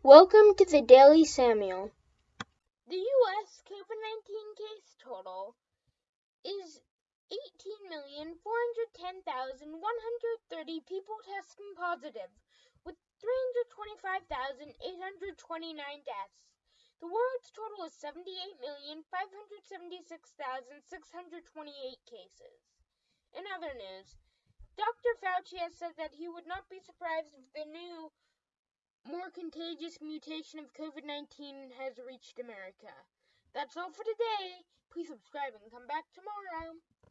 Welcome to the Daily Samuel. The U.S. COVID 19 case total is 18,410,130 people testing positive, with 325,829 deaths. The world's total is 78,576,628 cases. In other news, Dr. Fauci has said that he would not be surprised if the new contagious mutation of COVID 19 has reached America. That's all for today. Please subscribe and come back tomorrow.